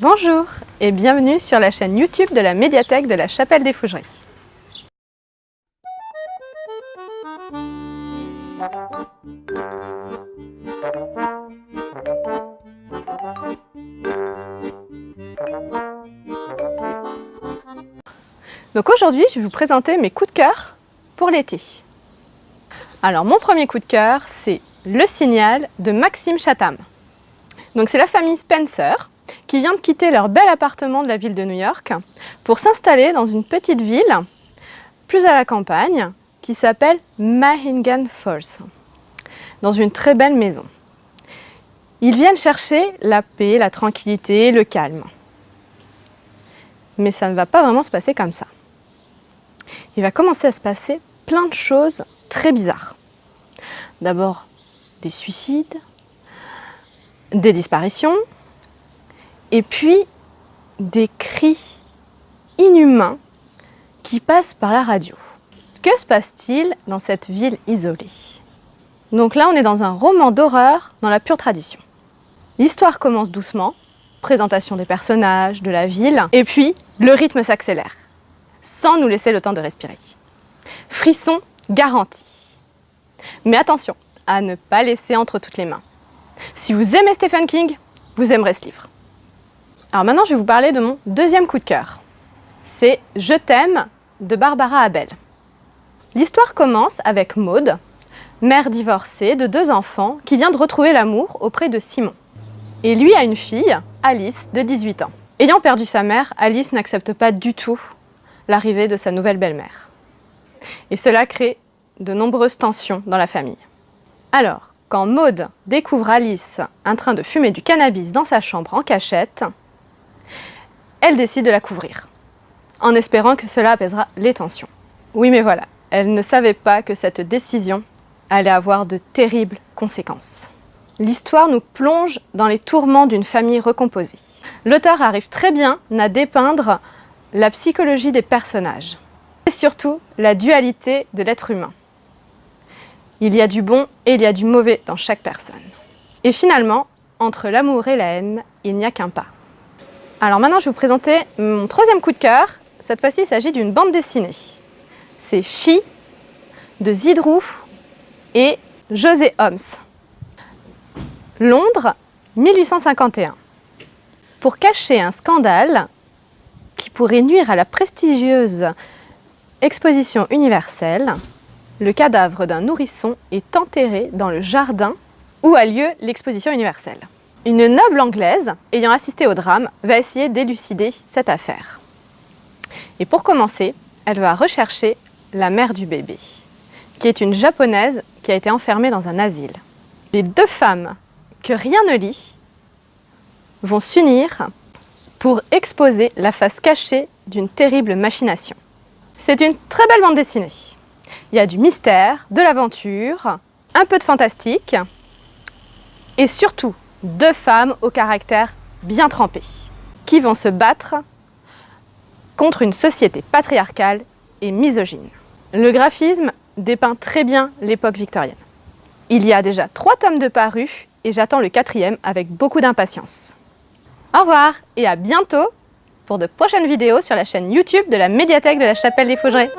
Bonjour et bienvenue sur la chaîne YouTube de la médiathèque de la Chapelle des Fougeries. Donc aujourd'hui, je vais vous présenter mes coups de cœur pour l'été. Alors mon premier coup de cœur, c'est Le Signal de Maxime Chatham. Donc c'est la famille Spencer qui vient de quitter leur bel appartement de la ville de New York pour s'installer dans une petite ville plus à la campagne qui s'appelle Mahingan Falls, dans une très belle maison. Ils viennent chercher la paix, la tranquillité, le calme. Mais ça ne va pas vraiment se passer comme ça. Il va commencer à se passer plein de choses très bizarres. D'abord, des suicides, des disparitions, et puis des cris inhumains qui passent par la radio. Que se passe-t-il dans cette ville isolée? Donc là, on est dans un roman d'horreur dans la pure tradition. L'histoire commence doucement, présentation des personnages, de la ville, et puis le rythme s'accélère, sans nous laisser le temps de respirer. Frisson garanti. Mais attention à ne pas laisser entre toutes les mains. Si vous aimez Stephen King, vous aimerez ce livre. Alors maintenant, je vais vous parler de mon deuxième coup de cœur. C'est « Je t'aime » de Barbara Abel. L'histoire commence avec Maude, mère divorcée de deux enfants qui vient de retrouver l'amour auprès de Simon. Et lui a une fille, Alice, de 18 ans. Ayant perdu sa mère, Alice n'accepte pas du tout l'arrivée de sa nouvelle belle-mère. Et cela crée de nombreuses tensions dans la famille. Alors, quand Maude découvre Alice en train de fumer du cannabis dans sa chambre en cachette, elle décide de la couvrir, en espérant que cela apaisera les tensions. Oui, mais voilà, elle ne savait pas que cette décision allait avoir de terribles conséquences. L'histoire nous plonge dans les tourments d'une famille recomposée. L'auteur arrive très bien à dépeindre la psychologie des personnages et surtout la dualité de l'être humain. Il y a du bon et il y a du mauvais dans chaque personne. Et finalement, entre l'amour et la haine, il n'y a qu'un pas. Alors maintenant, je vais vous présenter mon troisième coup de cœur. Cette fois-ci, il s'agit d'une bande dessinée. C'est Chi de Zidrou et José Holmes. Londres, 1851. Pour cacher un scandale qui pourrait nuire à la prestigieuse exposition universelle, le cadavre d'un nourrisson est enterré dans le jardin où a lieu l'exposition universelle. Une noble anglaise, ayant assisté au drame, va essayer d'élucider cette affaire. Et pour commencer, elle va rechercher la mère du bébé, qui est une japonaise qui a été enfermée dans un asile. Les deux femmes, que rien ne lie, vont s'unir pour exposer la face cachée d'une terrible machination. C'est une très belle bande dessinée. Il y a du mystère, de l'aventure, un peu de fantastique, et surtout deux femmes au caractère bien trempé, qui vont se battre contre une société patriarcale et misogyne. Le graphisme dépeint très bien l'époque victorienne. Il y a déjà trois tomes de parus et j'attends le quatrième avec beaucoup d'impatience. Au revoir et à bientôt pour de prochaines vidéos sur la chaîne YouTube de la médiathèque de la Chapelle des Fougerets.